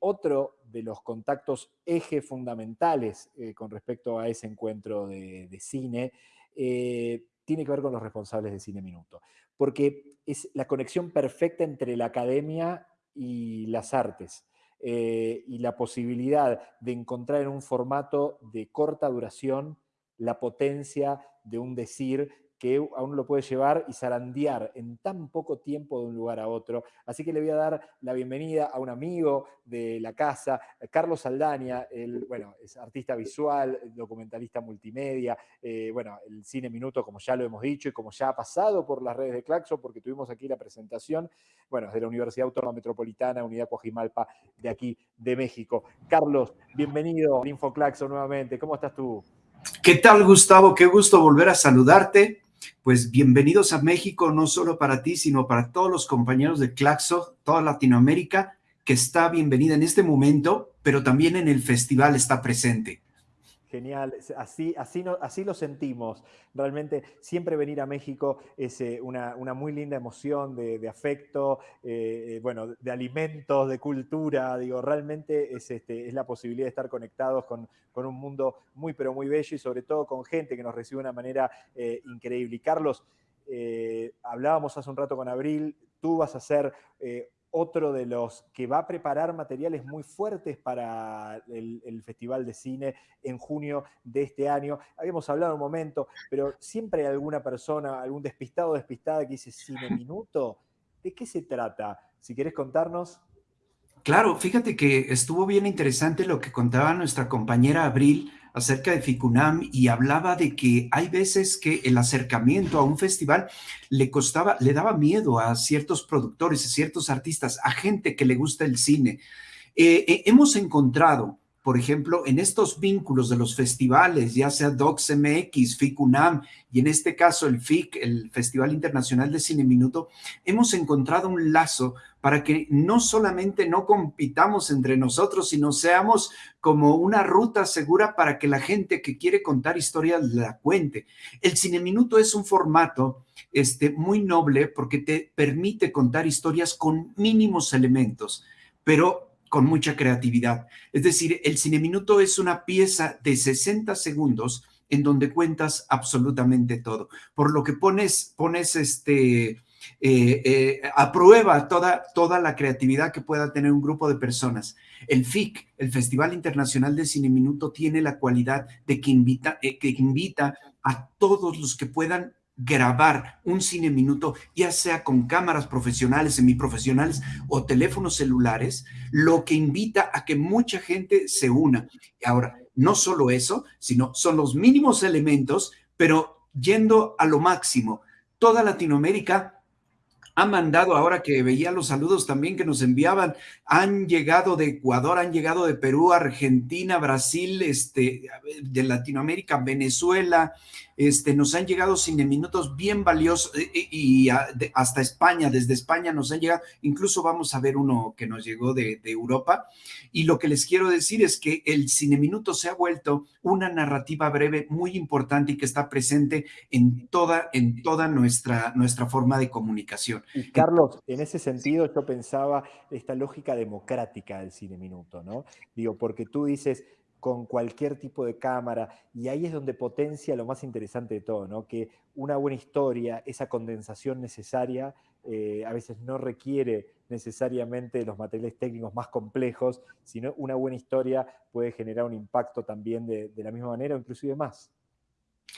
otro de los contactos eje fundamentales eh, con respecto a ese encuentro de, cine eh, tiene que ver con los responsables de Cine Minuto, porque es la conexión perfecta entre la academia y las artes. Eh, y la posibilidad de encontrar en un formato de corta duración la potencia de un decir que a uno lo puede llevar y zarandear en tan poco tiempo de un lugar a otro. Así que le voy a dar la bienvenida a un amigo de la casa, Carlos Saldaña, el, bueno, es artista visual, documentalista multimedia, eh, bueno, el Cine Minuto, como ya lo hemos dicho y como ya ha pasado por las redes de Claxo, porque tuvimos aquí la presentación, bueno, es de la Universidad Autónoma Metropolitana, Unidad Coajimalpa, de aquí, de México. Carlos, bienvenido a InfoClaxo nuevamente, ¿cómo estás tú? ¿Qué tal, Gustavo? Qué gusto volver a saludarte pues bienvenidos a México, no solo para ti, sino para todos los compañeros de Claxo, toda Latinoamérica, que está bienvenida en este momento, pero también en el festival está presente. Genial, así, así, así lo sentimos. Realmente siempre venir a México es eh, una, muy linda emoción de, afecto, eh, eh, bueno, de alimentos, de cultura. Digo, realmente es, este, es la posibilidad de estar conectados con, un mundo muy, pero muy bello y sobre todo con gente que nos recibe de una manera increíble. Y Carlos, hablábamos hace un rato con Abril, tú vas a ser otro de los que va a preparar materiales muy fuertes para el, Festival de Cine en junio de este año. Habíamos hablado un momento, pero siempre hay alguna persona, algún despistado o despistada que dice Cine Minuto. ¿De qué se trata? Si querés contarnos. Claro, fíjate que estuvo bien interesante lo que contaba nuestra compañera Abril acerca de FICUNAM y hablaba de que hay veces que el acercamiento a un festival le costaba, le daba miedo a ciertos productores, a ciertos artistas, a gente que le gusta el cine. Eh, eh, hemos encontrado por ejemplo, en estos vínculos de los festivales, ya sea DocsMX, FICUNAM y en este caso el FIC, el Festival Internacional de Cine Minuto, hemos encontrado un lazo para que no solamente no compitamos entre nosotros, sino seamos como una ruta segura para que la gente que quiere contar historias la cuente. El Cine Minuto es un formato este, muy noble porque te permite contar historias con mínimos elementos, pero con mucha creatividad. Es decir, el Cine Minuto es una pieza de 60 segundos en donde cuentas absolutamente todo, por lo que pones, pones este, eh, eh, a prueba toda, toda la creatividad que pueda tener un grupo de personas. El FIC, el Festival Internacional de Cine Minuto, tiene la cualidad de que invita, eh, que invita a todos los que puedan grabar un cine minuto, ya sea con cámaras profesionales, semiprofesionales o teléfonos celulares, lo que invita a que mucha gente se una. Ahora, no solo eso, sino son los mínimos elementos, pero yendo a lo máximo. Toda Latinoamérica ha mandado, ahora que veía los saludos también que nos enviaban, han llegado de Ecuador, han llegado de Perú, Argentina, Brasil, este, de Latinoamérica, Venezuela, este, nos han llegado cine minutos bien valiosos eh, eh, y, hasta España, desde España nos han llegado, incluso vamos a ver uno que nos llegó de, Europa. Y lo que les quiero decir es que el cine minuto se ha vuelto una narrativa breve muy importante y que está presente en toda, en toda nuestra, nuestra forma de comunicación. Y Carlos, en ese sentido yo pensaba esta lógica democrática del cine minuto, ¿no? Digo, porque tú dices, con cualquier tipo de cámara, y ahí es donde potencia lo más interesante de todo, ¿no? que una buena historia, esa condensación necesaria, eh, a veces no requiere necesariamente los materiales técnicos más complejos, sino una buena historia puede generar un impacto también de, la misma manera o inclusive más.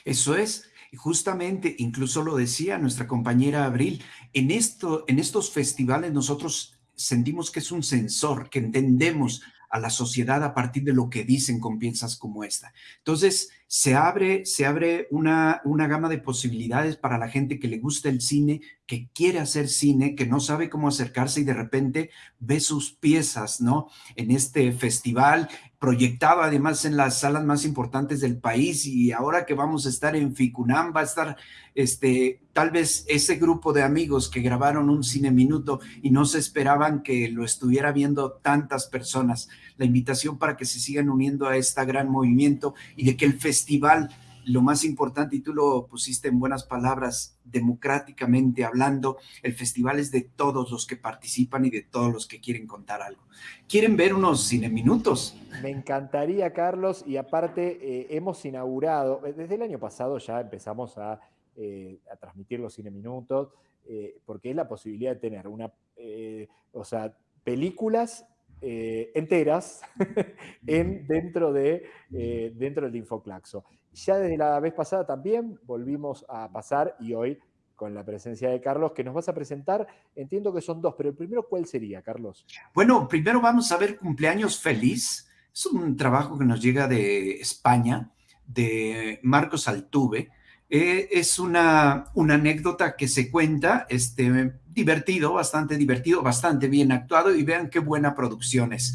Eso es, y justamente, incluso lo decía nuestra compañera Abril, en, esto, en estos festivales nosotros sentimos que es un sensor, que entendemos a la sociedad a partir de lo que dicen con piezas como esta. Entonces, se abre, se abre una, una gama de posibilidades para la gente que le gusta el cine, que quiere hacer cine, que no sabe cómo acercarse y de repente ve sus piezas, ¿no? En este festival, proyectado además en las salas más importantes del país y ahora que vamos a estar en Ficunam, va a estar este, tal vez ese grupo de amigos que grabaron un cine minuto y no se esperaban que lo estuviera viendo tantas personas. La invitación para que se sigan uniendo a este gran movimiento y de que el festival lo más importante, y tú lo pusiste en buenas palabras, democráticamente hablando, el festival es de todos los que participan y de todos los que quieren contar algo. ¿Quieren ver unos cine minutos? Me encantaría, Carlos, y aparte eh, hemos inaugurado, eh, desde el año pasado ya empezamos a, eh, a transmitir los cine minutos, porque es la posibilidad de tener una, o sea, películas eh, enteras en, dentro, de, eh, dentro del Infoclaxo. Ya desde la vez pasada también volvimos a pasar y hoy con la presencia de Carlos, que nos vas a presentar, entiendo que son dos, pero el primero, ¿cuál sería, Carlos? Bueno, primero vamos a ver Cumpleaños Feliz. Es un trabajo que nos llega de España, de Marcos Altuve. Eh, es una, una anécdota que se cuenta, este, divertido, bastante divertido, bastante bien actuado y vean qué buena producción es.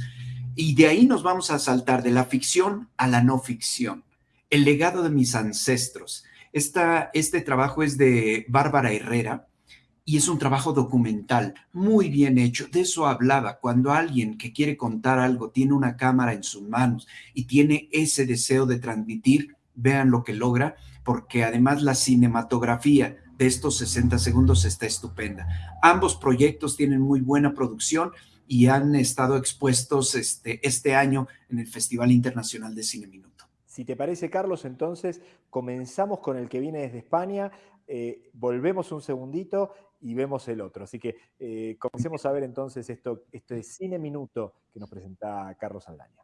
Y de ahí nos vamos a saltar de la ficción a la no ficción. El legado de mis ancestros. Esta, este trabajo es de Bárbara Herrera y es un trabajo documental muy bien hecho. De eso hablaba. Cuando alguien que quiere contar algo tiene una cámara en sus manos y tiene ese deseo de transmitir, vean lo que logra, porque además la cinematografía de estos 60 segundos está estupenda. Ambos proyectos tienen muy buena producción y han estado expuestos este, este año en el Festival Internacional de Cine Minuto. Si te parece, Carlos, entonces comenzamos con el que viene desde España, eh, volvemos un segundito y vemos el otro. Así que eh, comencemos a ver entonces esto, este Cine Minuto que nos presenta Carlos Aldaña.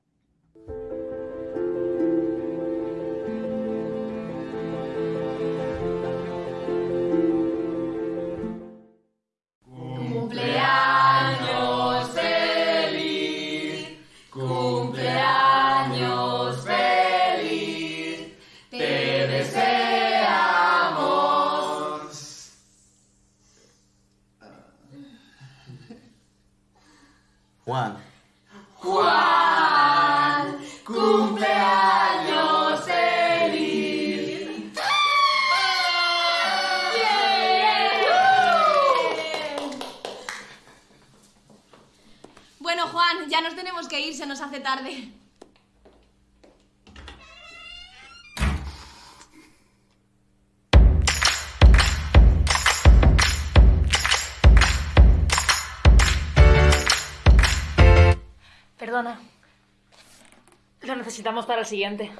Perdona. Lo necesitamos para el siguiente.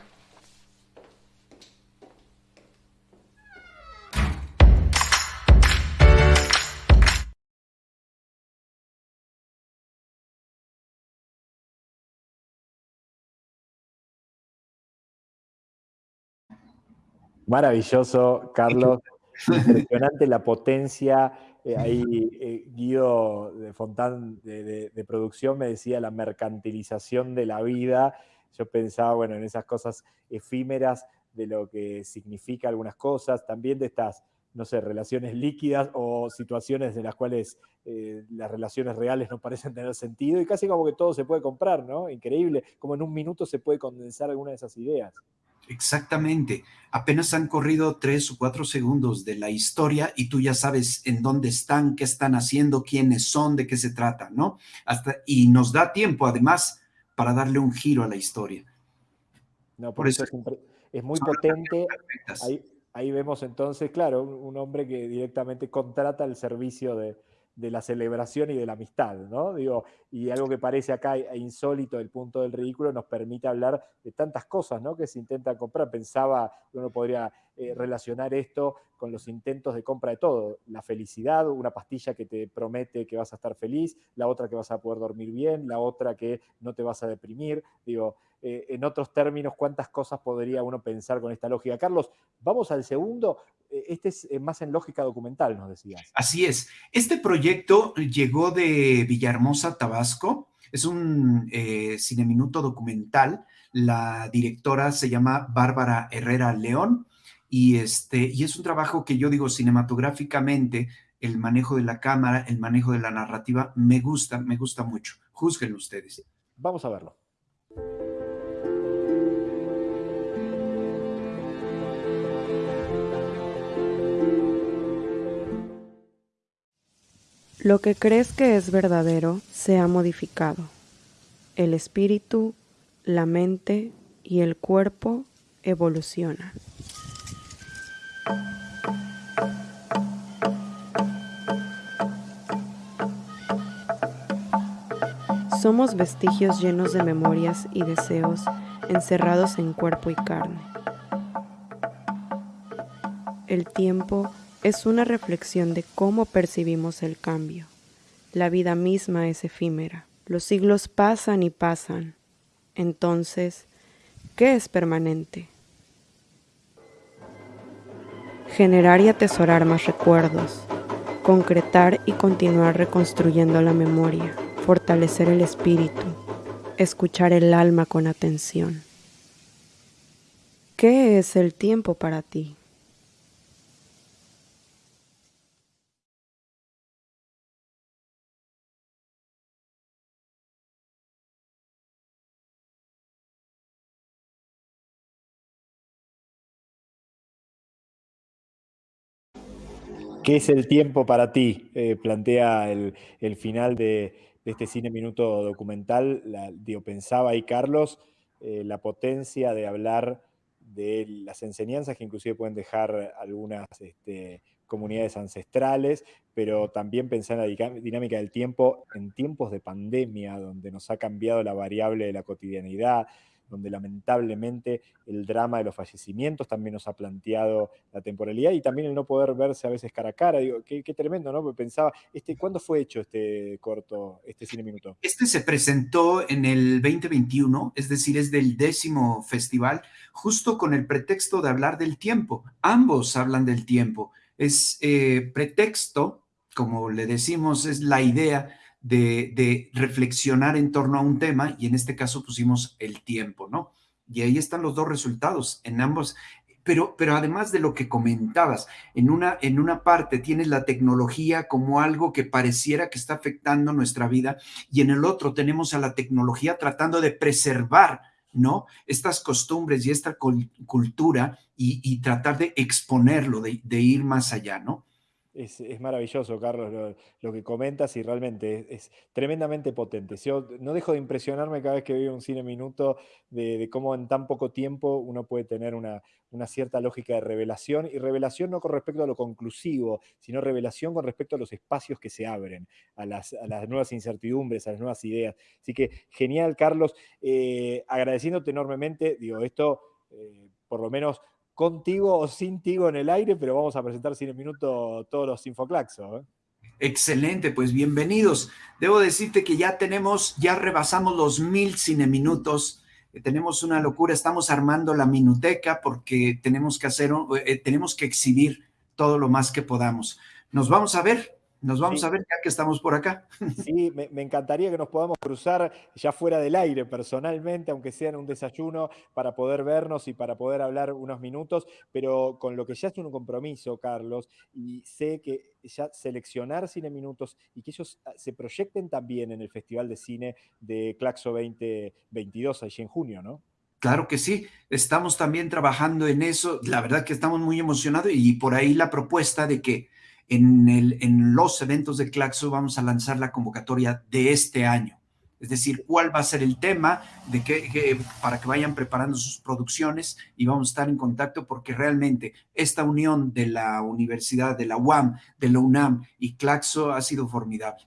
Maravilloso, Carlos. Impresionante la potencia eh, ahí eh, Guido de Fontán de, producción me decía la mercantilización de la vida. Yo pensaba, bueno, en esas cosas efímeras de lo que significa algunas cosas, también de estas, no sé, relaciones líquidas o situaciones de las cuales eh, las relaciones reales no parecen tener sentido y casi como que todo se puede comprar, ¿no? Increíble, como en un minuto se puede condensar alguna de esas ideas. Exactamente. Apenas han corrido tres o cuatro segundos de la historia y tú ya sabes en dónde están, qué están haciendo, quiénes son, de qué se trata, ¿no? Hasta, y nos da tiempo, además, para darle un giro a la historia. No, por, eso, es, muy potente. Ahí, ahí, vemos entonces, claro, un hombre que directamente contrata el servicio de, de la celebración y de la amistad, ¿no? Digo, y algo que parece acá insólito del punto del ridículo nos permite hablar de tantas cosas, ¿no? Que se intentan comprar. Pensaba uno podría eh, relacionar esto con los intentos de compra de todo. La felicidad, una pastilla que te promete que vas a estar feliz, la otra que vas a poder dormir bien, la otra que no te vas a deprimir. Digo, eh, en otros términos, cuántas cosas podría uno pensar con esta lógica. Carlos, vamos al segundo. Eh, este es más en lógica documental, nos decías. Así es. Este proyecto llegó de Villahermosa, Tabasco. Es un eh, cineminuto documental. La directora se llama Bárbara Herrera León y, este, y es un trabajo que yo digo cinematográficamente, el manejo de la cámara, el manejo de la narrativa, me gusta, me gusta mucho. Juzguen ustedes. Vamos a verlo. Lo que crees que es verdadero se ha modificado. El espíritu, la mente y el cuerpo evolucionan. Somos vestigios llenos de memorias y deseos encerrados en cuerpo y carne. El tiempo es una reflexión de cómo percibimos el cambio. La vida misma es efímera. Los siglos pasan y pasan. Entonces, ¿qué es permanente? Generar y atesorar más recuerdos, concretar y continuar reconstruyendo la memoria fortalecer el espíritu, escuchar el alma con atención. ¿Qué es el tiempo para ti? ¿Qué es el tiempo para ti? Eh, plantea el, el final de, este cine minuto documental, la, pensaba ahí Carlos, eh, la potencia de hablar de las enseñanzas que inclusive pueden dejar algunas este, comunidades ancestrales, pero también pensar en la dinámica del tiempo en tiempos de pandemia, donde nos ha cambiado la variable de la cotidianidad, donde lamentablemente el drama de los fallecimientos también nos ha planteado la temporalidad y también el no poder verse a veces cara a cara. Digo, qué, tremendo, ¿no? Pensaba, este, ¿cuándo fue hecho este corto, este cine minuto? Este se presentó en el 2021, es decir, es del décimo festival, justo con el pretexto de hablar del tiempo. Ambos hablan del tiempo. Es eh, pretexto, como le decimos, es la idea de, reflexionar en torno a un tema y en este caso pusimos el tiempo, ¿no? Y ahí están los dos resultados en ambos. Pero, pero además de lo que comentabas, en una, en una parte tienes la tecnología como algo que pareciera que está afectando nuestra vida y en el otro tenemos a la tecnología tratando de preservar ¿no? Estas costumbres y esta cultura y, tratar de exponerlo, de, de, ir más allá, ¿no? Es, maravilloso, Carlos, lo, que comentas y realmente es, tremendamente potente. Yo no dejo de impresionarme cada vez que veo un cine minuto de, cómo en tan poco tiempo uno puede tener una, cierta lógica de revelación y revelación no con respecto a lo conclusivo, sino revelación con respecto a los espacios que se abren, a las, nuevas incertidumbres, a las nuevas ideas. Así que genial, Carlos. Eh, agradeciéndote enormemente, digo, esto... Eh, por lo menos contigo o sin Tigo en el aire, pero vamos a presentar sin minuto todos los Infoclaxos. ¿eh? Excelente, pues bienvenidos. Debo decirte que ya tenemos, ya rebasamos los mil cineminutos. Eh, tenemos una locura, estamos armando la minuteca porque tenemos que hacer, eh, tenemos que exhibir todo lo más que podamos. Nos vamos a ver nos vamos a ver ya que estamos por acá. Sí, me, encantaría que nos podamos cruzar ya fuera del aire personalmente, aunque sea en un desayuno, para poder vernos y para poder hablar unos minutos, pero con lo que ya es un compromiso, Carlos, y sé que ya seleccionar Cine Minutos y que ellos ah, se proyecten también en el Festival de Cine de Claxo 2022, allí en junio, ¿no? Claro que sí, estamos también trabajando en eso, la verdad que estamos muy emocionados y por ahí la propuesta de que en, los eventos de Claxo vamos a lanzar la convocatoria de este año. Es decir, cuál va a ser el tema de que, para que vayan preparando sus producciones y vamos a estar en contacto porque realmente esta unión de la universidad, de la UAM, de la UNAM y Claxo ha sido formidable.